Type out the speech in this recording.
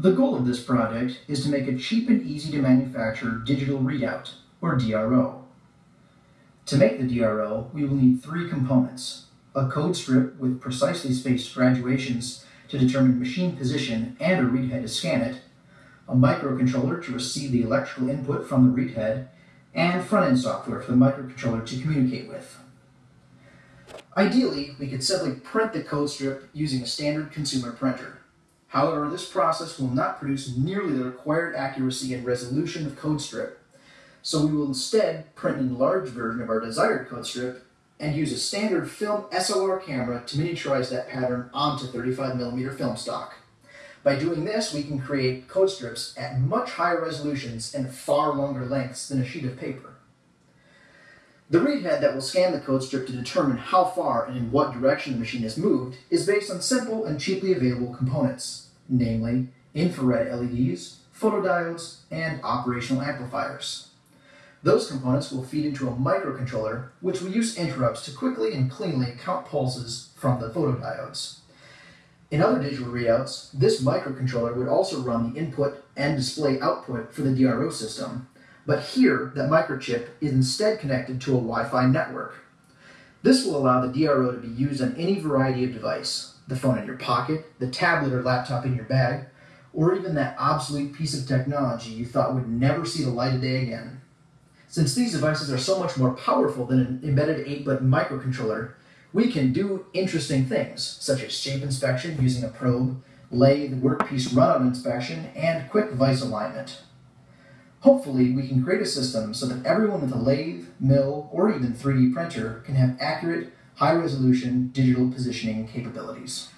The goal of this project is to make a cheap and easy to manufacture digital readout, or DRO. To make the DRO, we will need three components. A code strip with precisely spaced graduations to determine machine position and a read head to scan it, a microcontroller to receive the electrical input from the read head, and front-end software for the microcontroller to communicate with. Ideally, we could simply print the code strip using a standard consumer printer. However, this process will not produce nearly the required accuracy and resolution of code strip, so we will instead print an enlarged version of our desired code strip and use a standard film SLR camera to miniaturize that pattern onto 35mm film stock. By doing this, we can create code strips at much higher resolutions and far longer lengths than a sheet of paper. The read head that will scan the code strip to determine how far and in what direction the machine has moved is based on simple and cheaply available components, namely infrared LEDs, photodiodes, and operational amplifiers. Those components will feed into a microcontroller, which will use interrupts to quickly and cleanly count pulses from the photodiodes. In other digital readouts, this microcontroller would also run the input and display output for the DRO system, but here that microchip is instead connected to a Wi-Fi network. This will allow the DRO to be used on any variety of device, the phone in your pocket, the tablet or laptop in your bag, or even that obsolete piece of technology you thought would never see the light of day again. Since these devices are so much more powerful than an embedded 8-bit microcontroller, we can do interesting things, such as shape inspection using a probe, lathe workpiece runout inspection, and quick vise alignment. Hopefully, we can create a system so that everyone with a lathe, mill, or even 3D printer can have accurate, high-resolution digital positioning capabilities.